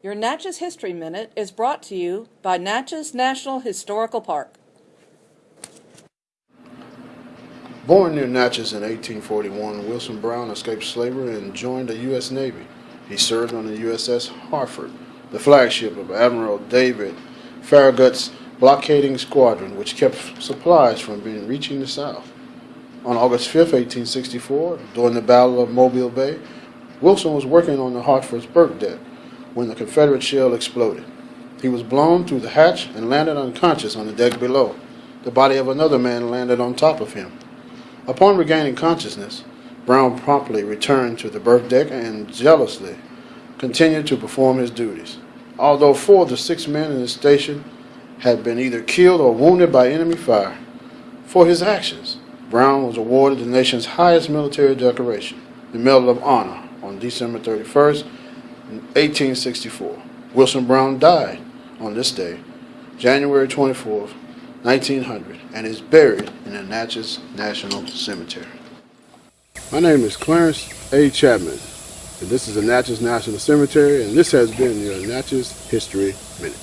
Your Natchez History Minute is brought to you by Natchez National Historical Park. Born near Natchez in 1841, Wilson Brown escaped slavery and joined the U.S. Navy. He served on the USS Hartford, the flagship of Admiral David Farragut's blockading squadron, which kept supplies from being reaching the South. On August 5, 1864, during the Battle of Mobile Bay, Wilson was working on the Hartford's berth deck when the Confederate shell exploded. He was blown through the hatch and landed unconscious on the deck below. The body of another man landed on top of him. Upon regaining consciousness, Brown promptly returned to the berth deck and jealously continued to perform his duties. Although four of the six men in his station had been either killed or wounded by enemy fire, for his actions, Brown was awarded the nation's highest military decoration, the Medal of Honor, on December 31st, 1864. Wilson Brown died on this day, January 24, 1900, and is buried in the Natchez National Cemetery. My name is Clarence A. Chapman, and this is the Natchez National Cemetery, and this has been your Natchez History Minute.